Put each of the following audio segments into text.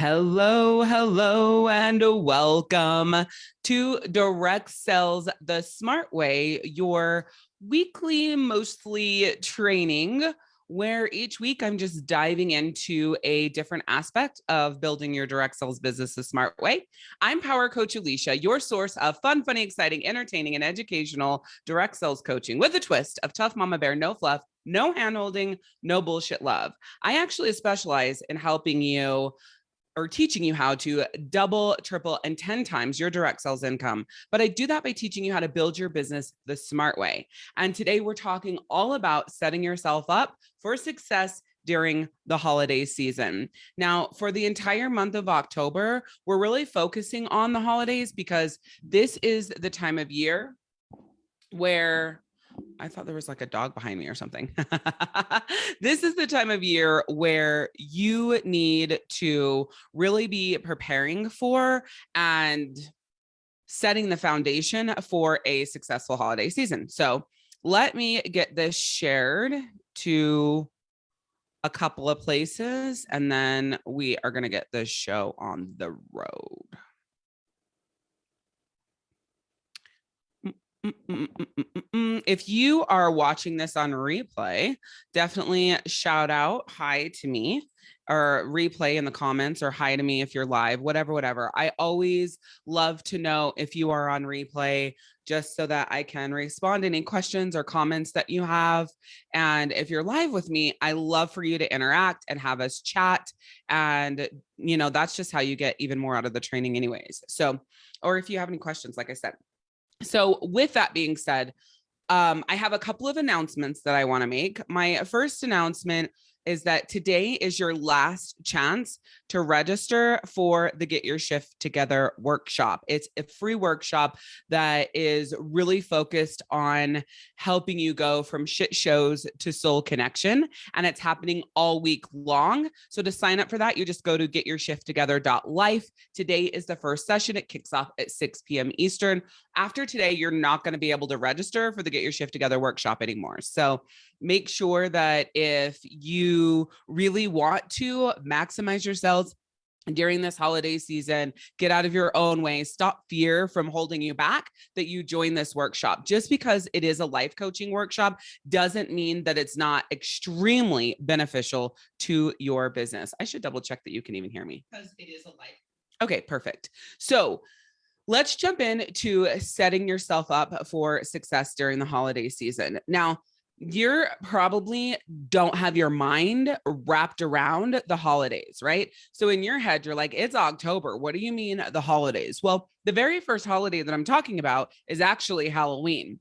Hello, hello, and welcome to Direct Sales the Smart Way, your weekly, mostly training, where each week I'm just diving into a different aspect of building your direct sales business the smart way. I'm Power Coach Alicia, your source of fun, funny, exciting, entertaining, and educational direct sales coaching with a twist of tough mama bear, no fluff, no handholding, no bullshit love. I actually specialize in helping you or teaching you how to double, triple, and 10 times your direct sales income. But I do that by teaching you how to build your business the smart way. And today we're talking all about setting yourself up for success during the holiday season. Now, for the entire month of October, we're really focusing on the holidays because this is the time of year where I thought there was like a dog behind me or something. this is the time of year where you need to really be preparing for and setting the foundation for a successful holiday season. So let me get this shared to a couple of places and then we are going to get this show on the road. If you are watching this on replay, definitely shout out hi to me or replay in the comments or hi to me if you're live, whatever, whatever. I always love to know if you are on replay just so that I can respond to any questions or comments that you have. And if you're live with me, I love for you to interact and have us chat. And, you know, that's just how you get even more out of the training anyways. So, or if you have any questions, like I said, so with that being said, um, I have a couple of announcements that I want to make. My first announcement is that today is your last chance to register for the Get Your Shift Together workshop. It's a free workshop that is really focused on helping you go from shit shows to soul connection. And it's happening all week long. So to sign up for that, you just go to getyourshifttogether.life. Today is the first session. It kicks off at 6 p.m. Eastern. After today, you're not going to be able to register for the Get Your Shift Together workshop anymore. So make sure that if you really want to maximize your sales during this holiday season, get out of your own way, stop fear from holding you back, that you join this workshop. Just because it is a life coaching workshop doesn't mean that it's not extremely beneficial to your business. I should double check that you can even hear me because it is a life. Okay, perfect. So let's jump in to setting yourself up for success during the holiday season. Now, you're probably don't have your mind wrapped around the holidays, right? So in your head, you're like, it's October. What do you mean the holidays? Well, the very first holiday that I'm talking about is actually Halloween.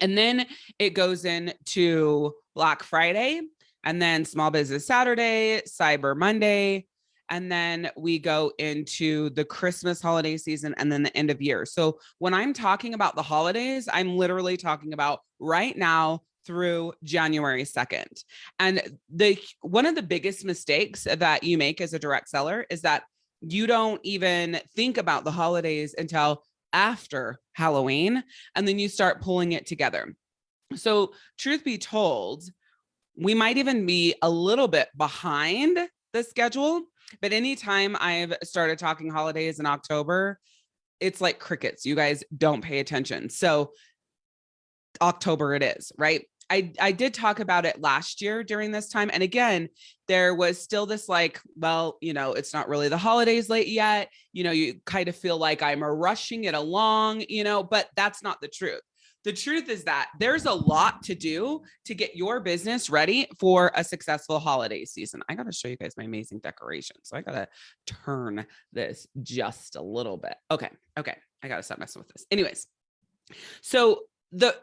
And then it goes into Black Friday and then Small Business Saturday, Cyber Monday, and then we go into the Christmas holiday season and then the end of year. So when I'm talking about the holidays, I'm literally talking about right now through January 2nd. And the one of the biggest mistakes that you make as a direct seller is that you don't even think about the holidays until after Halloween, and then you start pulling it together. So truth be told, we might even be a little bit behind the schedule, but anytime I've started talking holidays in October, it's like crickets. You guys don't pay attention. So October it is, right? I, I did talk about it last year during this time. And again, there was still this like, well, you know, it's not really the holidays late yet. You know, you kind of feel like I'm rushing it along, you know, but that's not the truth. The truth is that there's a lot to do to get your business ready for a successful holiday season. I got to show you guys my amazing decoration. So I got to turn this just a little bit. Okay. Okay. I got to stop messing with this. Anyways, so the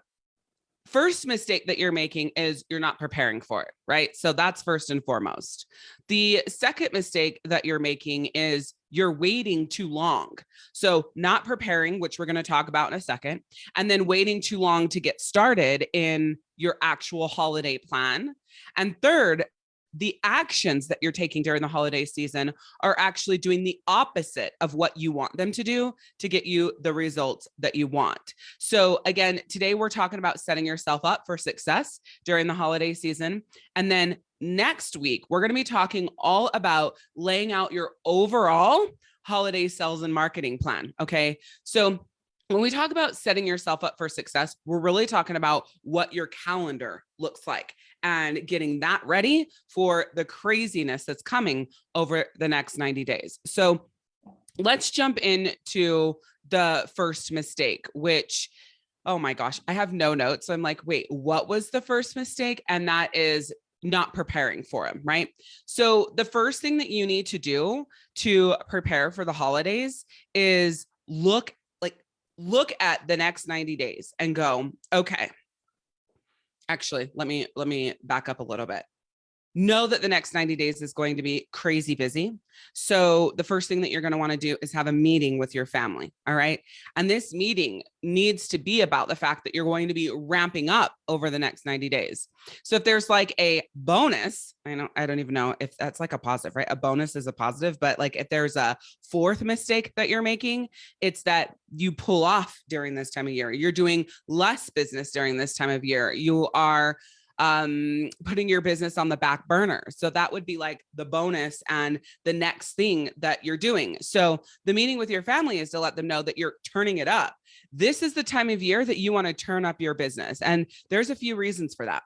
first mistake that you're making is you're not preparing for it, right? So that's first and foremost. The second mistake that you're making is you're waiting too long. So not preparing, which we're going to talk about in a second, and then waiting too long to get started in your actual holiday plan. And third, the actions that you're taking during the holiday season are actually doing the opposite of what you want them to do to get you the results that you want. So again, today we're talking about setting yourself up for success during the holiday season. And then next week, we're going to be talking all about laying out your overall holiday sales and marketing plan. Okay. So when we talk about setting yourself up for success, we're really talking about what your calendar looks like and getting that ready for the craziness that's coming over the next 90 days. So let's jump into the first mistake, which oh my gosh, I have no notes. I'm like, wait, what was the first mistake? And that is not preparing for them, right? So the first thing that you need to do to prepare for the holidays is look look at the next 90 days and go, okay. Actually, let me let me back up a little bit know that the next 90 days is going to be crazy busy. So the first thing that you're going to want to do is have a meeting with your family. All right. And this meeting needs to be about the fact that you're going to be ramping up over the next 90 days. So if there's like a bonus, I don't, I don't even know if that's like a positive, right? A bonus is a positive, but like if there's a fourth mistake that you're making, it's that you pull off during this time of year. You're doing less business during this time of year. You are um, putting your business on the back burner. So that would be like the bonus and the next thing that you're doing. So the meeting with your family is to let them know that you're turning it up. This is the time of year that you want to turn up your business. And there's a few reasons for that.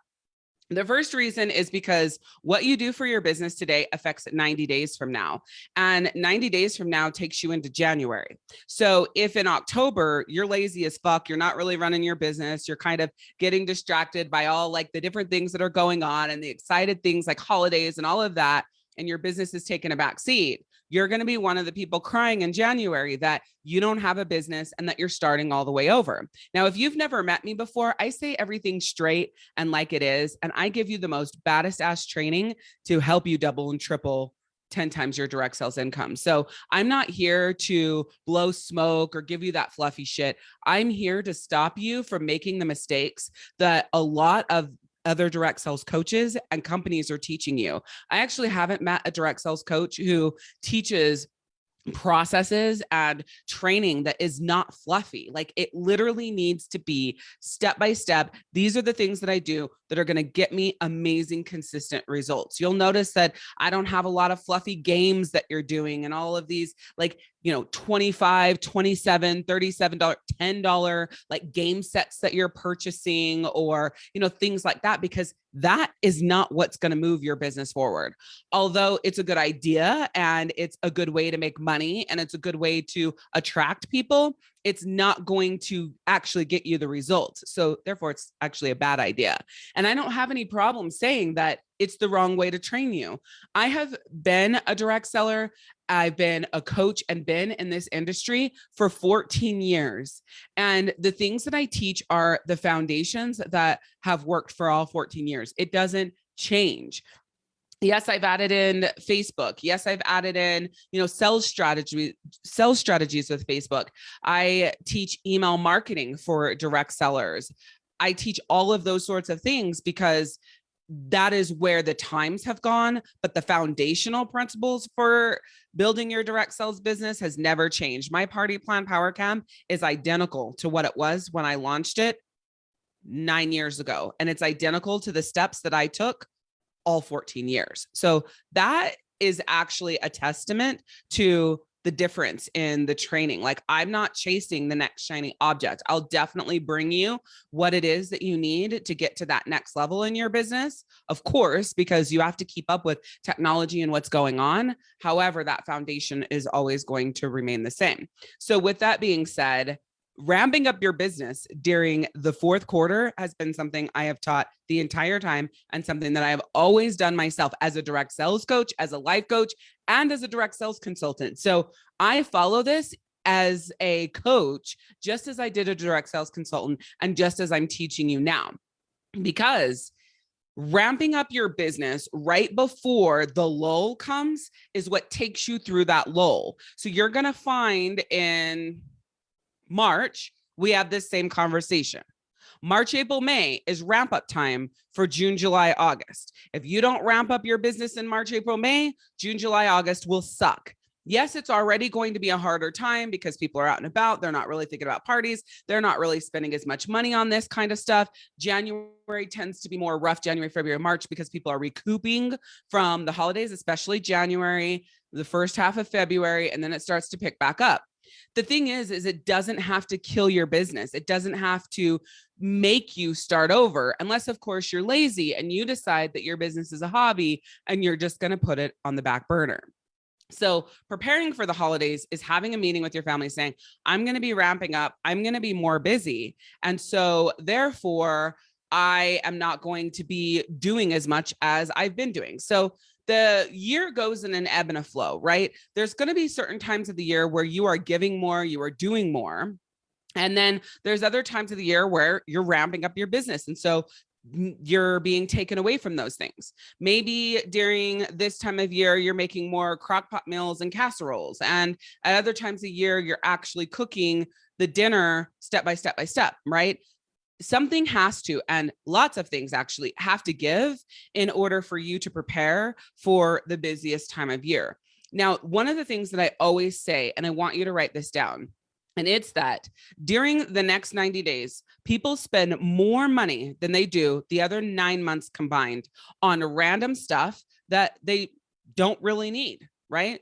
The first reason is because what you do for your business today affects 90 days from now and 90 days from now takes you into January. So if in October you're lazy as fuck, you're not really running your business, you're kind of getting distracted by all like the different things that are going on and the excited things like holidays and all of that, and your business is taking a back seat, you're going to be one of the people crying in January that you don't have a business and that you're starting all the way over. Now, if you've never met me before, I say everything straight and like it is, and I give you the most baddest ass training to help you double and triple 10 times your direct sales income. So I'm not here to blow smoke or give you that fluffy shit. I'm here to stop you from making the mistakes that a lot of other direct sales coaches and companies are teaching you. I actually haven't met a direct sales coach who teaches processes and training that is not fluffy. Like it literally needs to be step by step. These are the things that I do that are going to get me amazing, consistent results. You'll notice that I don't have a lot of fluffy games that you're doing and all of these like you know 25 27 37 dollar 10 dollar like game sets that you're purchasing or you know things like that because that is not what's going to move your business forward although it's a good idea and it's a good way to make money and it's a good way to attract people it's not going to actually get you the results. So therefore it's actually a bad idea. And I don't have any problem saying that it's the wrong way to train you. I have been a direct seller. I've been a coach and been in this industry for 14 years. And the things that I teach are the foundations that have worked for all 14 years. It doesn't change yes i've added in facebook. Yes i've added in you know sales strategy sales strategies with facebook. I teach email marketing for direct sellers. I teach all of those sorts of things because that is where the times have gone but the foundational principles for building your direct sales business has never changed. My party plan power camp is identical to what it was when i launched it nine years ago and it's identical to the steps that i took all 14 years. So that is actually a testament to the difference in the training. Like I'm not chasing the next shiny object. I'll definitely bring you what it is that you need to get to that next level in your business. Of course, because you have to keep up with technology and what's going on. However, that foundation is always going to remain the same. So with that being said, ramping up your business during the fourth quarter has been something I have taught the entire time and something that I have always done myself as a direct sales coach, as a life coach, and as a direct sales consultant. So I follow this as a coach, just as I did a direct sales consultant and just as I'm teaching you now, because ramping up your business right before the lull comes is what takes you through that lull. So you're going to find in March, we have this same conversation. March, April, May is ramp up time for June, July, August. If you don't ramp up your business in March, April, May, June, July, August will suck. Yes, it's already going to be a harder time because people are out and about. They're not really thinking about parties. They're not really spending as much money on this kind of stuff. January tends to be more rough, January, February, March, because people are recouping from the holidays, especially January, the first half of February, and then it starts to pick back up. The thing is, is it doesn't have to kill your business. It doesn't have to make you start over unless of course you're lazy and you decide that your business is a hobby and you're just going to put it on the back burner. So preparing for the holidays is having a meeting with your family saying, I'm going to be ramping up. I'm going to be more busy. And so therefore I am not going to be doing as much as I've been doing. So the year goes in an ebb and a flow, right? There's going to be certain times of the year where you are giving more, you are doing more. And then there's other times of the year where you're ramping up your business. And so you're being taken away from those things. Maybe during this time of year, you're making more crock pot meals and casseroles. And at other times of year, you're actually cooking the dinner step by step by step, right? Something has to, and lots of things actually have to give in order for you to prepare for the busiest time of year. Now, one of the things that I always say, and I want you to write this down, and it's that during the next 90 days, people spend more money than they do the other nine months combined on random stuff that they don't really need, right?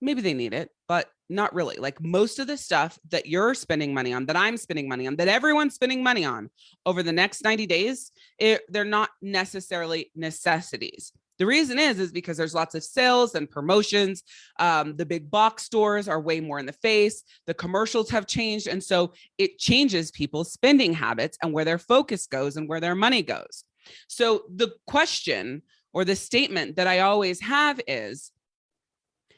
Maybe they need it, but not really. Like most of the stuff that you're spending money on, that I'm spending money on, that everyone's spending money on over the next 90 days, it, they're not necessarily necessities. The reason is, is because there's lots of sales and promotions. Um, the big box stores are way more in the face. The commercials have changed. And so it changes people's spending habits and where their focus goes and where their money goes. So the question or the statement that I always have is,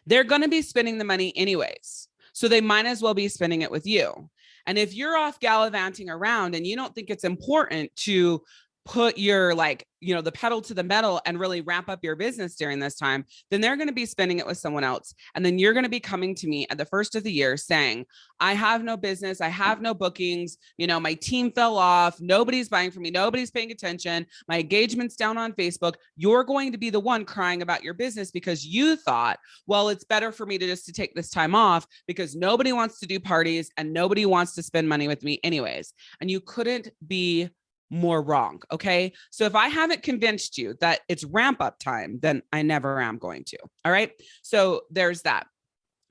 they're going to be spending the money anyways. So they might as well be spending it with you. And if you're off gallivanting around and you don't think it's important to put your like, you know, the pedal to the metal and really ramp up your business during this time, then they're going to be spending it with someone else. And then you're going to be coming to me at the first of the year saying, I have no business. I have no bookings. You know, my team fell off. Nobody's buying from me. Nobody's paying attention. My engagement's down on Facebook. You're going to be the one crying about your business because you thought, well, it's better for me to just to take this time off because nobody wants to do parties and nobody wants to spend money with me anyways. And you couldn't be more wrong. Okay. So if I haven't convinced you that it's ramp up time, then I never am going to. All right. So there's that.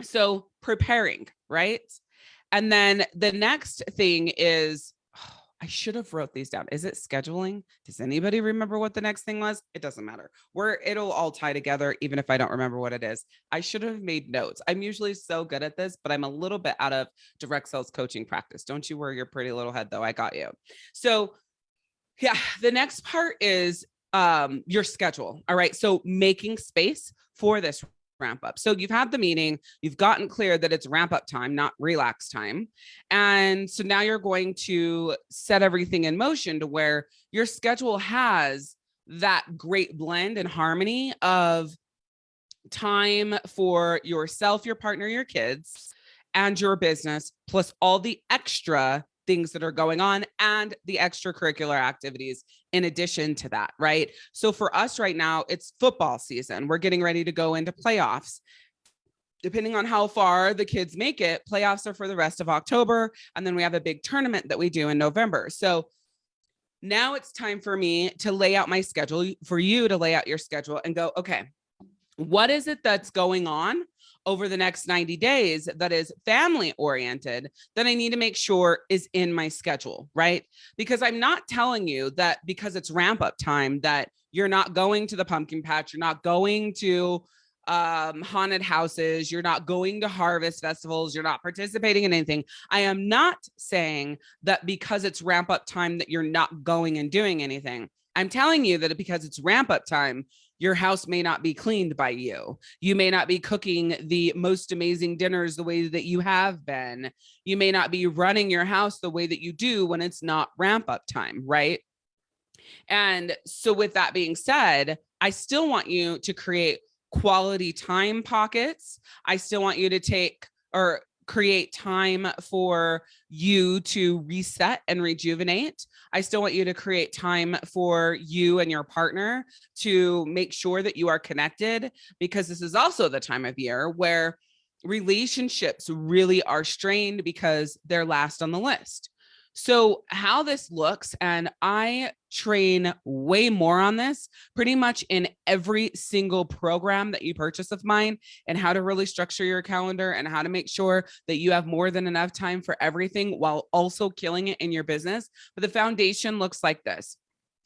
So preparing, right? And then the next thing is, I should have wrote these down. Is it scheduling? Does anybody remember what the next thing was? It doesn't matter. Where it'll all tie together, even if I don't remember what it is. I should have made notes. I'm usually so good at this, but I'm a little bit out of direct sales coaching practice. Don't you worry your pretty little head though. I got you. So yeah, the next part is um, your schedule. All right, so making space for this ramp up. So you've had the meeting, you've gotten clear that it's ramp up time, not relax time. And so now you're going to set everything in motion to where your schedule has that great blend and harmony of time for yourself, your partner, your kids, and your business, plus all the extra things that are going on and the extracurricular activities in addition to that, right? So for us right now, it's football season. We're getting ready to go into playoffs. Depending on how far the kids make it, playoffs are for the rest of October. And then we have a big tournament that we do in November. So now it's time for me to lay out my schedule, for you to lay out your schedule and go, okay, what is it that's going on over the next 90 days that is family oriented that I need to make sure is in my schedule, right? Because I'm not telling you that because it's ramp up time that you're not going to the pumpkin patch, you're not going to um, haunted houses, you're not going to harvest festivals, you're not participating in anything. I am not saying that because it's ramp up time that you're not going and doing anything. I'm telling you that because it's ramp up time, your house may not be cleaned by you. You may not be cooking the most amazing dinners the way that you have been. You may not be running your house the way that you do when it's not ramp up time, right? And so with that being said, I still want you to create quality time pockets. I still want you to take or create time for you to reset and rejuvenate. I still want you to create time for you and your partner to make sure that you are connected because this is also the time of year where relationships really are strained because they're last on the list. So how this looks, and I train way more on this pretty much in every single program that you purchase of mine and how to really structure your calendar and how to make sure that you have more than enough time for everything while also killing it in your business. But the foundation looks like this.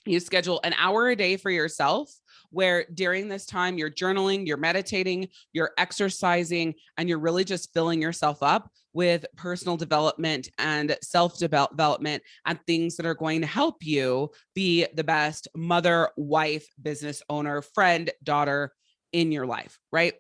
You schedule an hour a day for yourself where during this time you're journaling, you're meditating, you're exercising, and you're really just filling yourself up with personal development and self-development and things that are going to help you be the best mother, wife, business owner, friend, daughter in your life, right?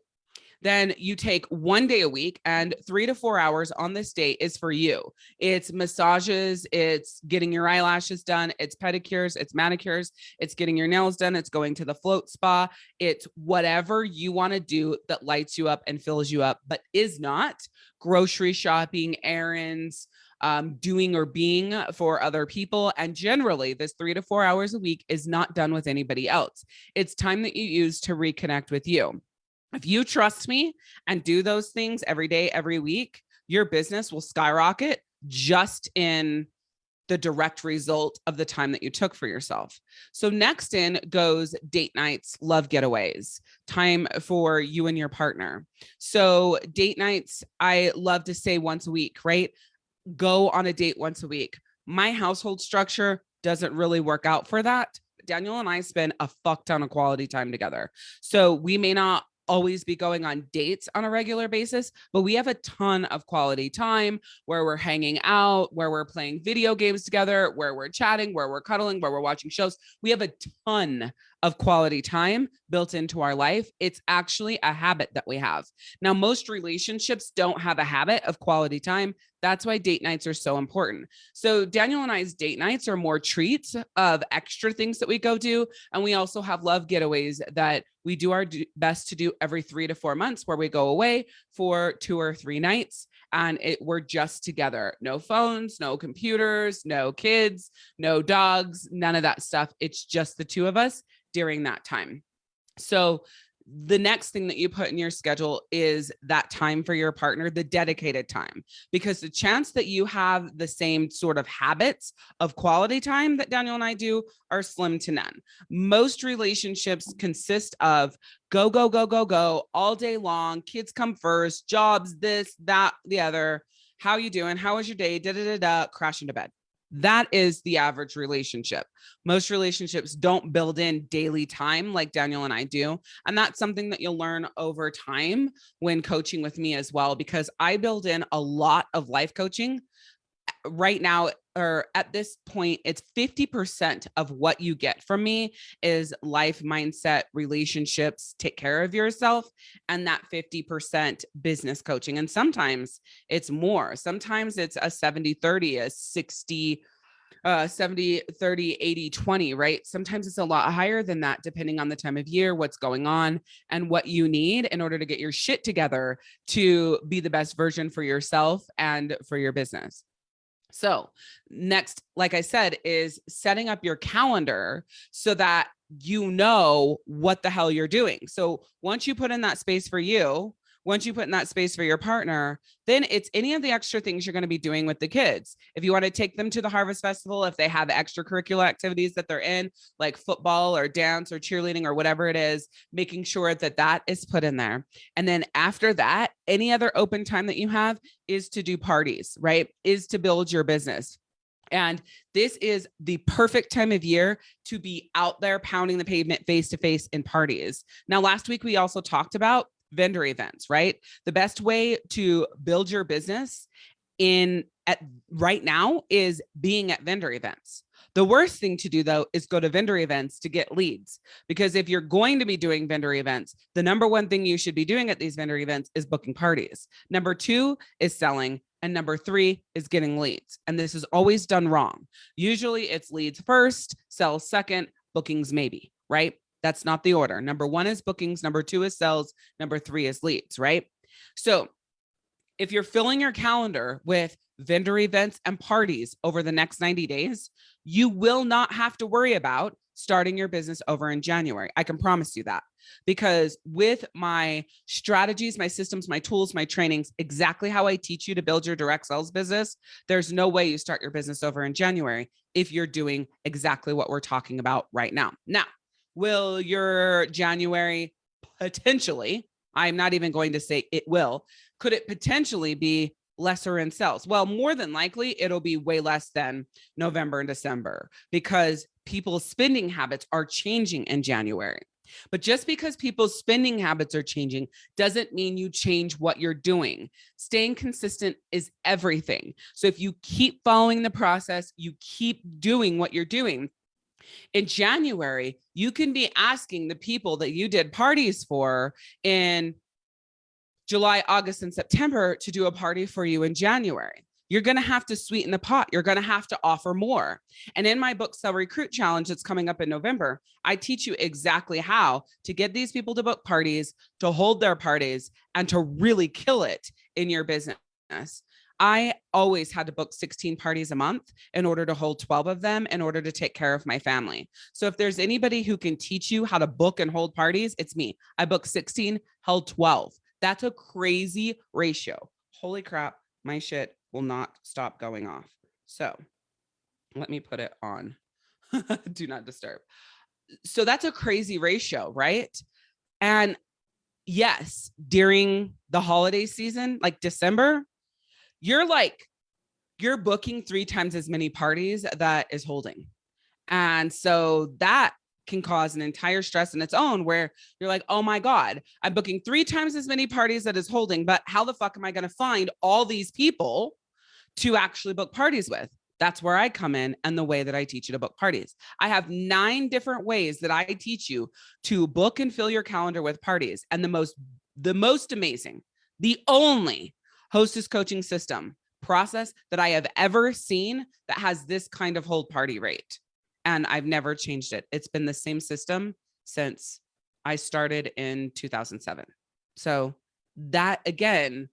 Then you take one day a week and three to four hours on this day is for you. It's massages, it's getting your eyelashes done, it's pedicures, it's manicures, it's getting your nails done, it's going to the float spa, it's whatever you want to do that lights you up and fills you up, but is not grocery shopping, errands, um, doing or being for other people. And generally, this three to four hours a week is not done with anybody else. It's time that you use to reconnect with you. If you trust me and do those things every day, every week, your business will skyrocket just in the direct result of the time that you took for yourself. So next in goes date nights, love getaways, time for you and your partner. So date nights, I love to say once a week, right? Go on a date once a week. My household structure doesn't really work out for that. Daniel and I spend a fuck ton of quality time together. So we may not always be going on dates on a regular basis, but we have a ton of quality time where we're hanging out, where we're playing video games together, where we're chatting, where we're cuddling, where we're watching shows. We have a ton of quality time built into our life. It's actually a habit that we have. Now, most relationships don't have a habit of quality time. That's why date nights are so important. So Daniel and I's date nights are more treats of extra things that we go do. And we also have love getaways that we do our best to do every three to four months where we go away for two or three nights and it we're just together no phones no computers no kids no dogs none of that stuff it's just the two of us during that time. So the next thing that you put in your schedule is that time for your partner, the dedicated time, because the chance that you have the same sort of habits of quality time that Daniel and I do are slim to none. Most relationships consist of go, go, go, go, go all day long. Kids come first, jobs, this, that, the other. How you doing? How was your day? Da, da, da, da, crash into bed. That is the average relationship. Most relationships don't build in daily time like Daniel and I do. And that's something that you'll learn over time when coaching with me as well, because I build in a lot of life coaching right now or at this point it's 50% of what you get from me is life mindset relationships take care of yourself and that 50% business coaching and sometimes it's more. Sometimes it's a 70 30 a 60 uh 70 30 80 20 right? Sometimes it's a lot higher than that depending on the time of year what's going on and what you need in order to get your shit together to be the best version for yourself and for your business so next, like I said, is setting up your calendar so that you know what the hell you're doing. So once you put in that space for you, once you put in that space for your partner, then it's any of the extra things you're going to be doing with the kids. If you want to take them to the Harvest Festival, if they have extracurricular activities that they're in, like football or dance or cheerleading or whatever it is, making sure that that is put in there. And then after that, any other open time that you have is to do parties, right? Is to build your business. And this is the perfect time of year to be out there pounding the pavement face to face in parties. Now, last week, we also talked about vendor events, right? The best way to build your business in at right now is being at vendor events. The worst thing to do though is go to vendor events to get leads because if you're going to be doing vendor events, the number one thing you should be doing at these vendor events is booking parties. Number two is selling and number three is getting leads. And this is always done wrong. Usually it's leads first, sell second, bookings maybe, right? That's not the order. Number one is bookings. Number two is sales. Number three is leads, right? So if you're filling your calendar with vendor events and parties over the next 90 days, you will not have to worry about starting your business over in January. I can promise you that because with my strategies, my systems, my tools, my trainings, exactly how I teach you to build your direct sales business, there's no way you start your business over in January if you're doing exactly what we're talking about right now. Now, will your January potentially, I'm not even going to say it will, could it potentially be lesser in sales? Well, more than likely, it'll be way less than November and December because people's spending habits are changing in January. But just because people's spending habits are changing doesn't mean you change what you're doing. Staying consistent is everything. So if you keep following the process, you keep doing what you're doing, in January, you can be asking the people that you did parties for in July, August, and September to do a party for you in January you're going to have to sweeten the pot. You're going to have to offer more. And in my book, Sell Recruit Challenge, that's coming up in November, I teach you exactly how to get these people to book parties, to hold their parties, and to really kill it in your business. I always had to book 16 parties a month in order to hold 12 of them in order to take care of my family. So if there's anybody who can teach you how to book and hold parties, it's me. I booked 16, held 12. That's a crazy ratio. Holy crap, my shit will not stop going off. So let me put it on. Do not disturb. So that's a crazy ratio, right? And yes, during the holiday season, like December, you're like, you're booking three times as many parties that is holding. And so that can cause an entire stress in its own where you're like, oh my God, I'm booking three times as many parties that is holding, but how the fuck am I going to find all these people to actually book parties with. That's where I come in and the way that I teach you to book parties. I have nine different ways that I teach you to book and fill your calendar with parties. And the most, the most amazing, the only hostess coaching system process that I have ever seen that has this kind of hold party rate. And I've never changed it. It's been the same system since I started in 2007. So that again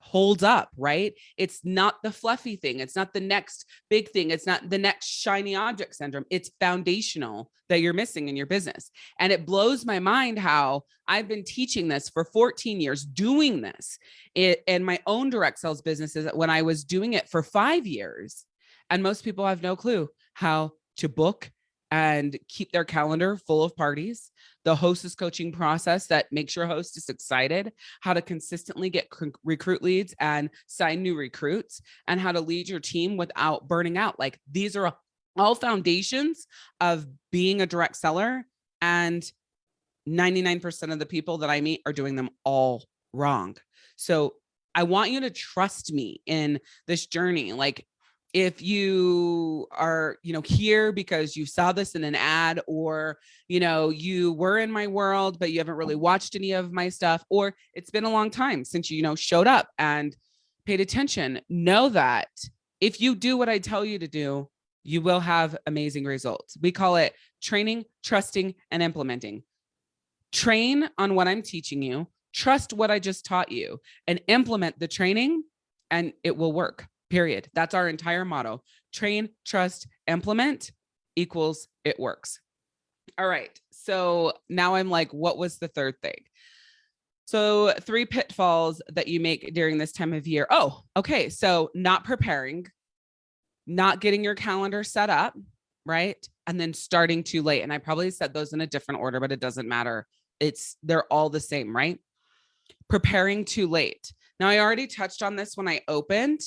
holds up, right? It's not the fluffy thing. It's not the next big thing. It's not the next shiny object syndrome. It's foundational that you're missing in your business. And it blows my mind how I've been teaching this for 14 years, doing this in my own direct sales businesses when I was doing it for five years. And most people have no clue how to book and keep their calendar full of parties, the hostess coaching process that makes your hostess excited, how to consistently get recruit leads and sign new recruits, and how to lead your team without burning out. Like these are all foundations of being a direct seller. And 99% of the people that I meet are doing them all wrong. So I want you to trust me in this journey. Like if you are you know here because you saw this in an ad or you know you were in my world but you haven't really mm-hmm. watched any of my stuff or it's been a long time since you, you know showed up and paid attention know that if you do what i tell you to do you will have amazing results. We call it training trusting and implementing. Train on what i'm teaching you trust what i just taught you and implement the training and it will work period. That's our entire motto. Train, trust, implement equals it works. All right. So now I'm like, what was the third thing? So three pitfalls that you make during this time of year. Oh, okay. So not preparing, not getting your calendar set up, right? And then starting too late. And I probably said those in a different order, but it doesn't matter. It's they're all the same, right? Preparing too late. Now I already touched on this when I opened,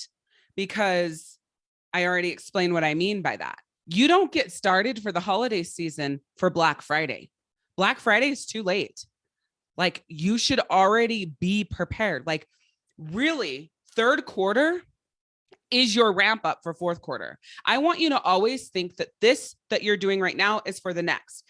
because I already explained what I mean by that. You don't get started for the holiday season for Black Friday. Black Friday is too late. Like you should already be prepared. Like really third quarter is your ramp up for fourth quarter. I want you to always think that this that you're doing right now is for the next.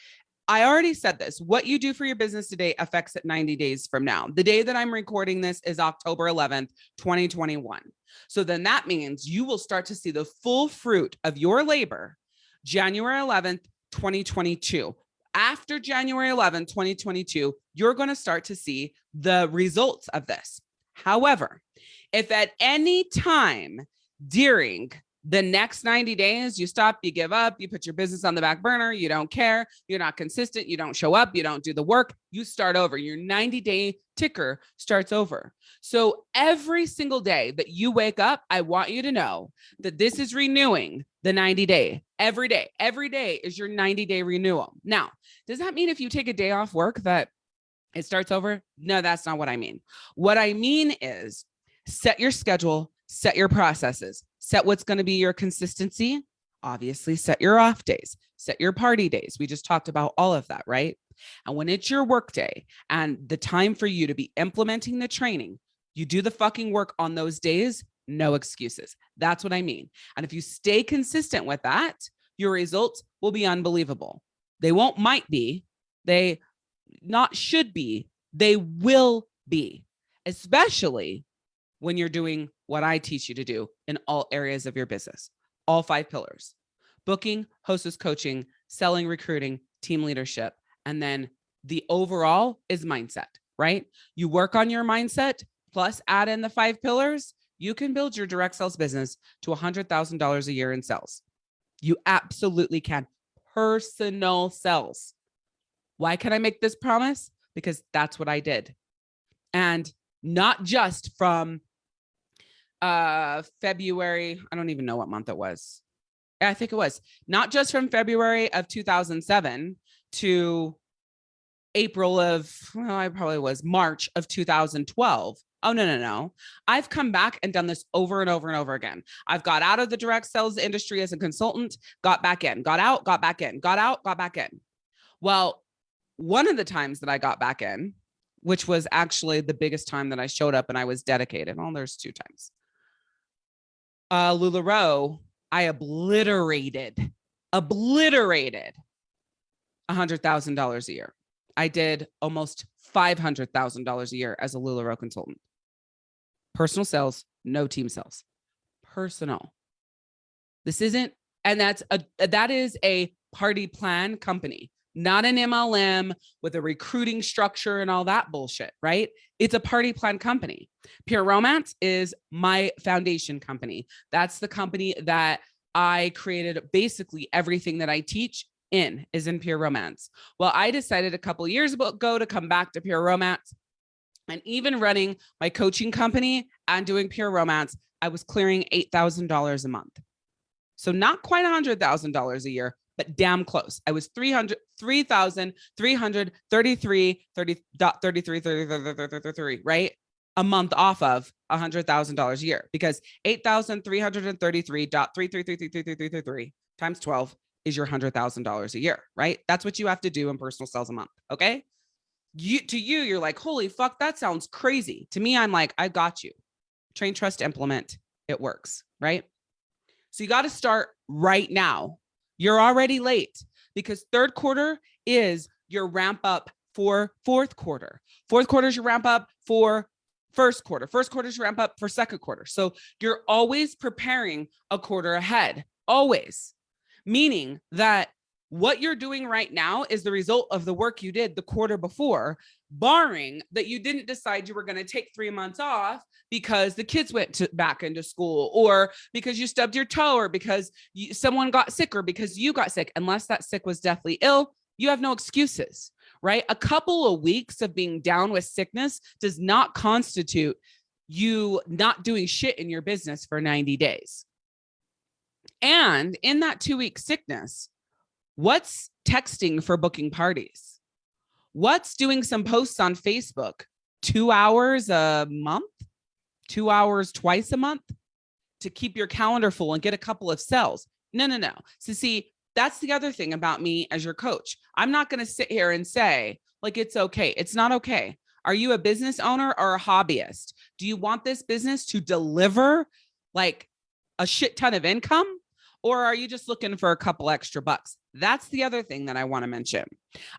I already said this. What you do for your business today affects it 90 days from now. The day that I'm recording this is October 11th, 2021. So then that means you will start to see the full fruit of your labor January 11th, 2022. After January 11th, 2022, you're going to start to see the results of this. However, if at any time during The next 90 days, you stop, you give up, you put your business on the back burner, you don't care, you're not consistent, you don't show up, you don't do the work, you start over. Your 90 day ticker starts over. So every single day that you wake up, I want you to know that this is renewing the 90 day every day. Every day is your 90 day renewal. Now, does that mean if you take a day off work that it starts over? No, that's not what I mean. What I mean is set your schedule, set your processes, set what's going to be your consistency. Obviously, set your off days, set your party days. We just talked about all of that, right? And when it's your work day and the time for you to be implementing the training, you do the fucking work on those days, no excuses. That's what I mean. And if you stay consistent with that, your results will be unbelievable. They won't might be, they not should be, they will be, especially when you're doing what I teach you to do in all areas of your business, all five pillars, booking, hostess coaching, selling, recruiting, team leadership. And then the overall is mindset, right? You work on your mindset plus add in the five pillars, you can build your direct sales business to $100,000 a year in sales. You absolutely can. Personal sales. Why can I make this promise? Because that's what I did. And not just from uh February, I don't even know what month it was. I think it was not just from February of 2007 to April of, well, I probably was March of 2012. Oh, no, no, no. I've come back and done this over and over and over again. I've got out of the direct sales industry as a consultant, got back in, got out, got back in, got out, got back in. Well, one of the times that I got back in, which was actually the biggest time that I showed up and I was dedicated. Oh, there's two times. Uh, LuLaRoe, I obliterated, obliterated $100,000 a year. I did almost $500,000 a year as a LuLaRoe consultant. Personal sales, no team sales. Personal. This isn't, and that's a, that is a party plan company not an MLM with a recruiting structure and all that bullshit, right? It's a party plan company. Pure Romance is my foundation company. That's the company that I created basically everything that I teach in is in Pure Romance. Well, I decided a couple years ago to come back to Pure Romance and even running my coaching company and doing Pure Romance, I was clearing $8,000 a month. So not quite $100,000 a year, but damn close. I was 300, 3,333, 30, 33, 33, right? A month off of a hundred thousand dollars a year because 8,333.3333333 times 12 is your hundred thousand dollars a year, right? That's what you have to do in personal sales a month. Okay. You to you, you're like, holy fuck, that sounds crazy. To me, I'm like, I got you. Train, trust, implement. It works, right? So you got to start right now you're already late because third quarter is your ramp up for fourth quarter. Fourth quarter is your ramp up for first quarter. First quarter is your ramp up for second quarter. So you're always preparing a quarter ahead, always. Meaning that what you're doing right now is the result of the work you did the quarter before, barring that you didn't decide you were going to take three months off because the kids went to, back into school or because you stubbed your toe or because you, someone got sick or because you got sick, unless that sick was deathly ill, you have no excuses, right? A couple of weeks of being down with sickness does not constitute you not doing shit in your business for 90 days. And in that two week sickness, What's texting for booking parties? What's doing some posts on Facebook? Two hours a month, two hours twice a month to keep your calendar full and get a couple of sales. No, no, no. So see, that's the other thing about me as your coach. I'm not going to sit here and say like, it's okay. It's not okay. Are you a business owner or a hobbyist? Do you want this business to deliver like a shit ton of income? Or are you just looking for a couple extra bucks? That's the other thing that I want to mention.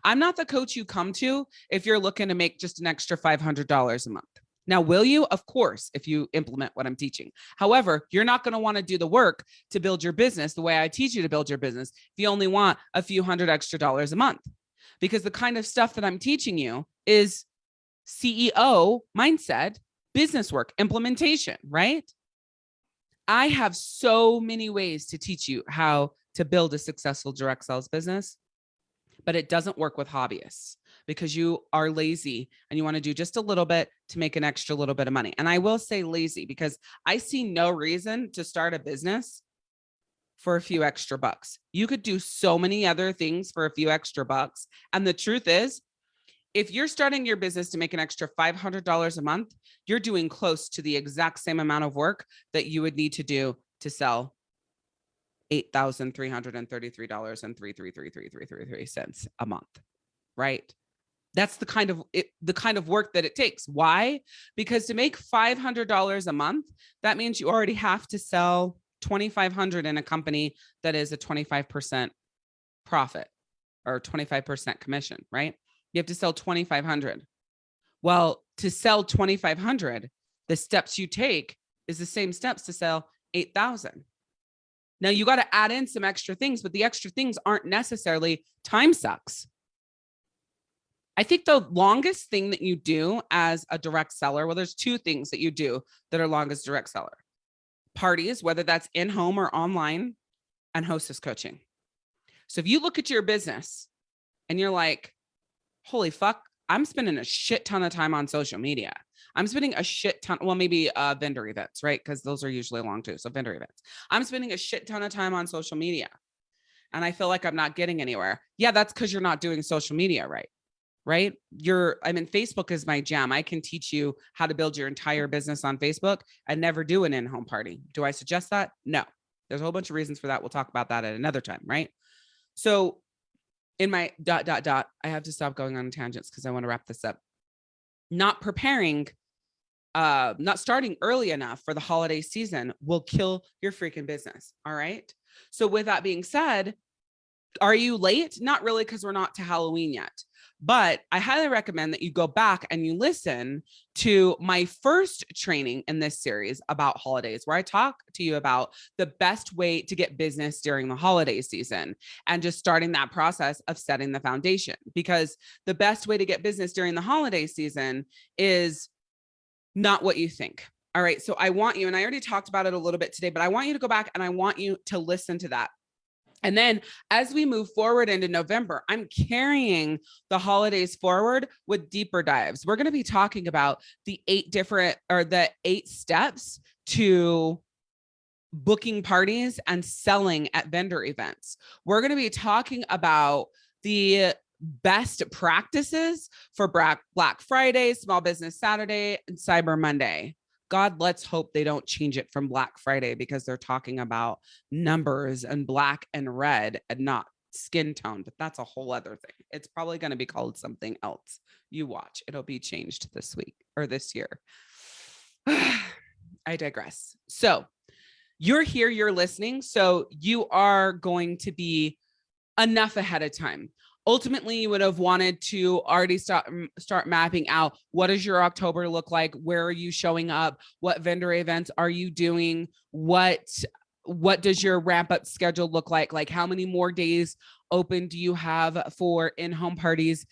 I'm not the coach you come to if you're looking to make just an extra $500 a month. Now, will you? Of course, if you implement what I'm teaching. However, you're not going to want to do the work to build your business the way I teach you to build your business if you only want a few hundred extra dollars a month. Because the kind of stuff that I'm teaching you is CEO mindset, business work, implementation, right? I have so many ways to teach you how to build a successful direct sales business, but it doesn't work with hobbyists because you are lazy and you want to do just a little bit to make an extra little bit of money. And I will say lazy because I see no reason to start a business for a few extra bucks. You could do so many other things for a few extra bucks. And the truth is, if you're starting your business to make an extra $500 a month, you're doing close to the exact same amount of work that you would need to do to sell $8,333.3333333 cents a month, right? That's the kind of it, the kind of work that it takes. Why? Because to make $500 a month, that means you already have to sell 2,500 in a company that is a 25% profit or 25% commission, right? You have to sell 2,500. Well, to sell 2,500, the steps you take is the same steps to sell 8,000. Now you got to add in some extra things, but the extra things aren't necessarily time sucks. I think the longest thing that you do as a direct seller, well, there's two things that you do that are longest direct seller parties, whether that's in home or online and hostess coaching. So if you look at your business and you're like, holy fuck, I'm spending a shit ton of time on social media. I'm spending a shit ton, well, maybe uh, vendor events, right? Because those are usually long too. So vendor events. I'm spending a shit ton of time on social media and I feel like I'm not getting anywhere. Yeah, that's because you're not doing social media right. Right. You're, I mean, Facebook is my jam. I can teach you how to build your entire business on Facebook and never do an in home party. Do I suggest that? No. There's a whole bunch of reasons for that. We'll talk about that at another time. Right. So in my dot dot dot i have to stop going on tangents because i want to wrap this up not preparing uh not starting early enough for the holiday season will kill your freaking business all right? So with that being said are you late? Not really because we're not to halloween yet. But I highly recommend that you go back and you listen to my first training in this series about holidays, where I talk to you about the best way to get business during the holiday season and just starting that process of setting the foundation. Because the best way to get business during the holiday season is not what you think. All right. So I want you, and I already talked about it a little bit today, but I want you to go back and I want you to listen to that and then as we move forward into November, I'm carrying the holidays forward with deeper dives. We're going to be talking about the eight different or the eight steps to booking parties and selling at vendor events. We're going to be talking about the best practices for Black Friday, Small Business Saturday, and Cyber Monday. God, let's hope they don't change it from Black Friday because they're talking about numbers and black and red and not skin tone, but that's a whole other thing. It's probably going to be called something else. You watch, it'll be changed this week or this year. I digress. So you're here, you're listening. So you are going to be enough ahead of time ultimately you would have wanted to already start start mapping out what does your october look like? Where are you showing up? What vendor events are you doing? What what does your ramp up schedule look like? Like how many more days open do you have for in-home parties?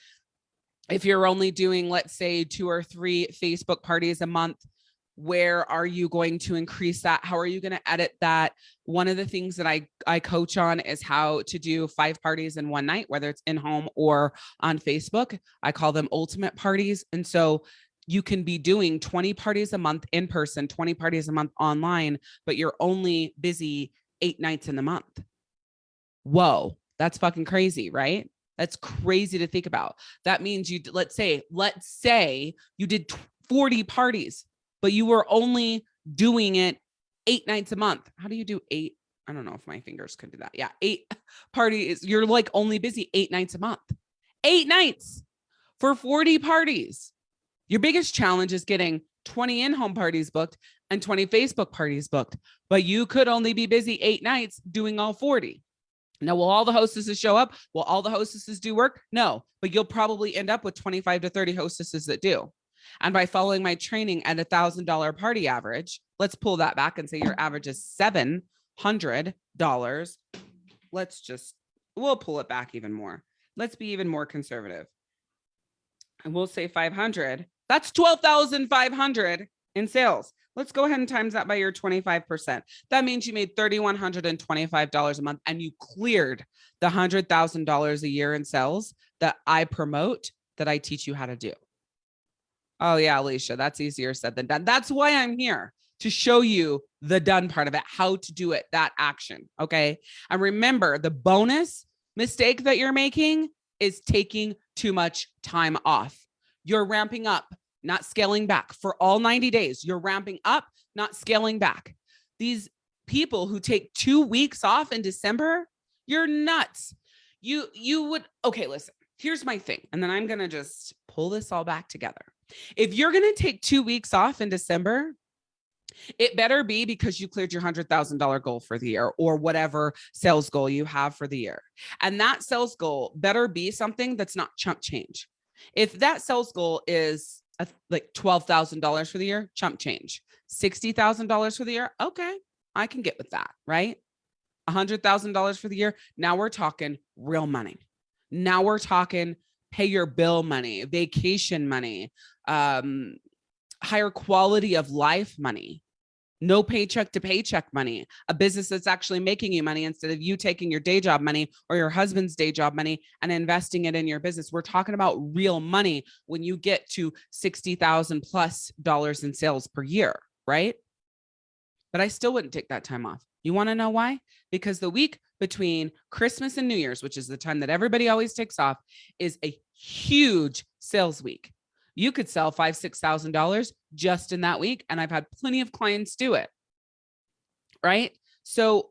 If you're only doing let's say two or three facebook parties a month where are you going to increase that? How are you going to edit that? One of the things that i i coach on is how to do five parties in one night whether it's in home or on facebook. I call them ultimate parties. And so you can be doing 20 parties a month in person 20 parties a month online but you're only busy eight nights in the month. Whoa that's fucking crazy right? That's crazy to think about. That means you let's say let's say you did 40 parties but you were only doing it eight nights a month. How do you do eight? I don't know if my fingers could do that. Yeah, eight parties. You're like only busy eight nights a month. Eight nights for 40 parties. Your biggest challenge is getting 20 in-home parties booked and 20 Facebook parties booked, but you could only be busy eight nights doing all 40. Now, will all the hostesses show up? Will all the hostesses do work? No, but you'll probably end up with 25 to 30 hostesses that do. And by following my training at a thousand dollar party average, let's pull that back and say your average is seven hundred dollars. Let's just we'll pull it back even more. Let's be even more conservative. And we'll say 500. That's 12,500 in sales. Let's go ahead and times that by your 25%. That means you made $3,125 a month and you cleared the $100,000 a year in sales that I promote, that I teach you how to do. Oh yeah, Alicia, that's easier said than done. That's why I'm here to show you the done part of it, how to do it, that action. Okay. And remember the bonus mistake that you're making is taking too much time off. You're ramping up, not scaling back for all 90 days. You're ramping up, not scaling back. These people who take two weeks off in December, you're nuts. You, you would, okay, listen, here's my thing. And then I'm going to just pull this all back together. If you're going to take two weeks off in December, it better be because you cleared your $100,000 goal for the year or whatever sales goal you have for the year. And that sales goal better be something that's not chump change. If that sales goal is a, like $12,000 for the year, chump change, $60,000 for the year. Okay, I can get with that, right? $100,000 for the year. Now we're talking real money. Now we're talking pay your bill money, vacation money, um, higher quality of life money, no paycheck to paycheck money, a business that's actually making you money instead of you taking your day job money or your husband's day job money and investing it in your business. We're talking about real money when you get to 60,000 plus dollars in sales per year, right? But I still wouldn't take that time off. You want to know why? Because the week between Christmas and New Year's, which is the time that everybody always takes off, is a huge sales week you could sell five, six thousand dollars just in that week. And I've had plenty of clients do it. Right. So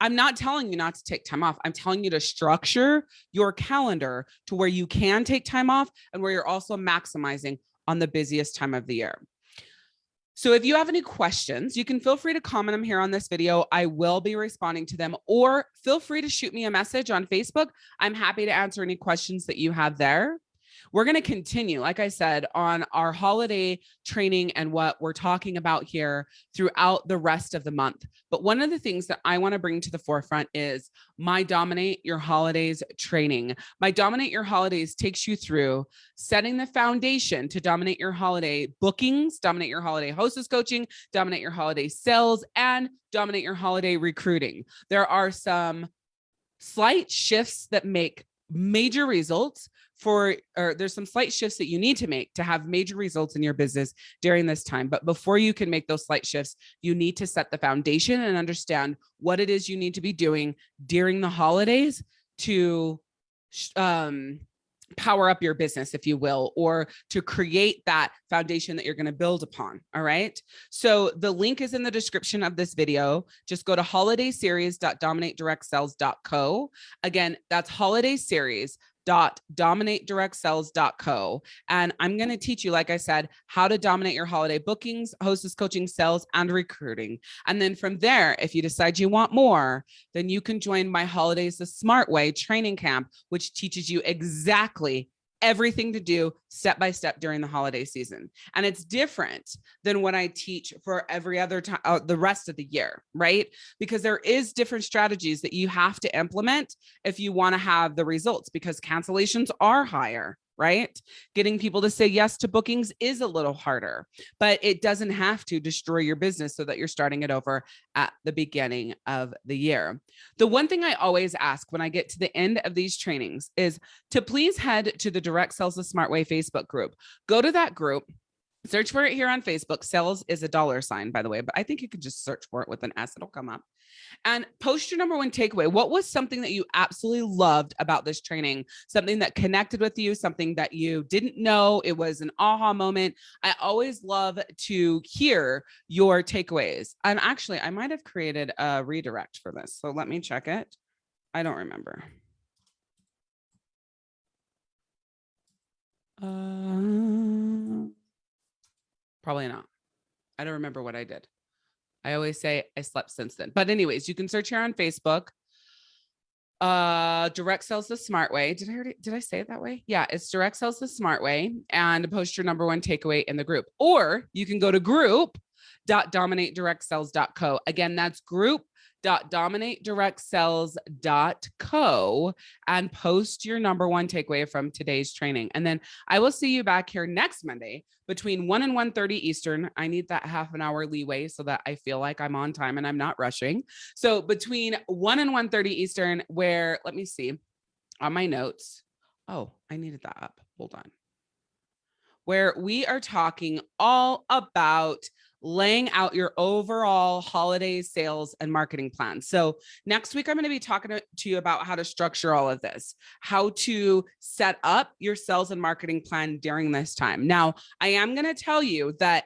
I'm not telling you not to take time off. I'm telling you to structure your calendar to where you can take time off and where you're also maximizing on the busiest time of the year. So if you have any questions, you can feel free to comment them here on this video. I will be responding to them or feel free to shoot me a message on Facebook. I'm happy to answer any questions that you have there. We're going to continue, like I said, on our holiday training and what we're talking about here throughout the rest of the month. But one of the things that I want to bring to the forefront is my Dominate Your Holidays training. My Dominate Your Holidays takes you through setting the foundation to dominate your holiday bookings, dominate your holiday hostess coaching, dominate your holiday sales, and dominate your holiday recruiting. There are some slight shifts that make major results for or there's some slight shifts that you need to make to have major results in your business during this time but before you can make those slight shifts you need to set the foundation and understand what it is you need to be doing during the holidays to um power up your business, if you will, or to create that foundation that you're going to build upon. All right. So the link is in the description of this video. Just go to holidayseries.dominatedirectsales.co. Again, that's holiday series www.dominatedirectsales.co. And I'm going to teach you, like I said, how to dominate your holiday bookings, hostess coaching, sales, and recruiting. And then from there, if you decide you want more, then you can join my Holidays the Smart Way training camp, which teaches you exactly everything to do step by step during the holiday season. And it's different than what I teach for every other time, uh, the rest of the year, right? Because there is different strategies that you have to implement if you want to have the results because cancellations are higher right? Getting people to say yes to bookings is a little harder, but it doesn't have to destroy your business so that you're starting it over at the beginning of the year. The one thing I always ask when I get to the end of these trainings is to please head to the Direct Sales the Smart Way Facebook group. Go to that group search for it here on Facebook. Sales is a dollar sign, by the way, but I think you could just search for it with an S. It'll come up and post your number one takeaway. What was something that you absolutely loved about this training? Something that connected with you, something that you didn't know. It was an aha moment. I always love to hear your takeaways. And actually, I might have created a redirect for this. So let me check it. I don't remember. Uh, probably not. I don't remember what I did. I always say I slept since then. But anyways, you can search here on Facebook. Uh, direct sales the smart way. Did I already, did I say it that way? Yeah, it's direct sales the smart way and post your number one takeaway in the group. Or you can go to group.dominatedirectsales.co. Again, that's group www.dominatedirectsales.co and post your number one takeaway from today's training. And then I will see you back here next Monday between 1 and 1.30 Eastern. I need that half an hour leeway so that I feel like I'm on time and I'm not rushing. So between 1 and 1.30 Eastern, where, let me see, on my notes. Oh, I needed that up. Hold on. Where we are talking all about laying out your overall holiday sales and marketing plan. So next week, I'm going to be talking to you about how to structure all of this, how to set up your sales and marketing plan during this time. Now, I am going to tell you that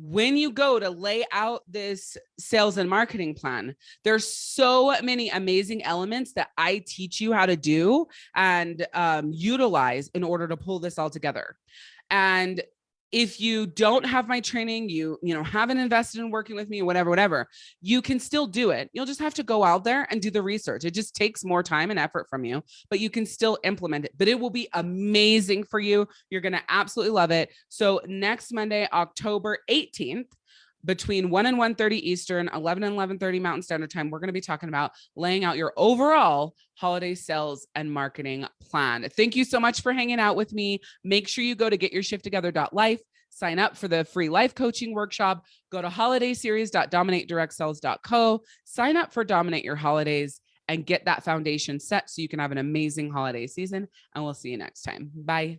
when you go to lay out this sales and marketing plan, there's so many amazing elements that I teach you how to do and um, utilize in order to pull this all together. And if you don't have my training, you, you know, haven't invested in working with me, whatever, whatever, you can still do it. You'll just have to go out there and do the research. It just takes more time and effort from you, but you can still implement it, but it will be amazing for you. You're going to absolutely love it. So next Monday, October 18th, between 1 and 1.30 Eastern, 11 and 11.30 Mountain Standard Time, we're going to be talking about laying out your overall holiday sales and marketing plan. Thank you so much for hanging out with me. Make sure you go to getyourshifttogether.life, sign up for the free life coaching workshop, go to holidayseries.dominatedirectsales.co, sign up for Dominate Your Holidays, and get that foundation set so you can have an amazing holiday season. And we'll see you next time. Bye.